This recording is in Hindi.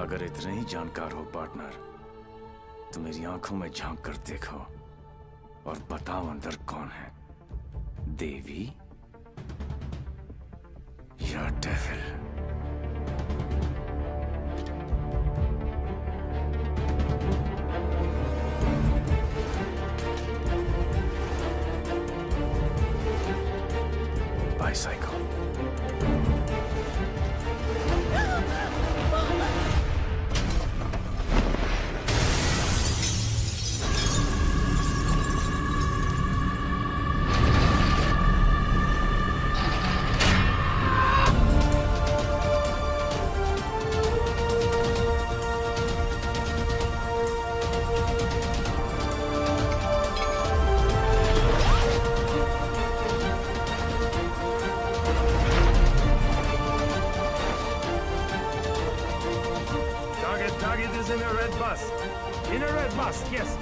अगर इतने ही जानकार हो पार्टनर तो मेरी आँखों में झाँक कर देखो और बताओ अंदर कौन है देवी या devil bicycle. Target, target is in a red bus. In a red bus, yes.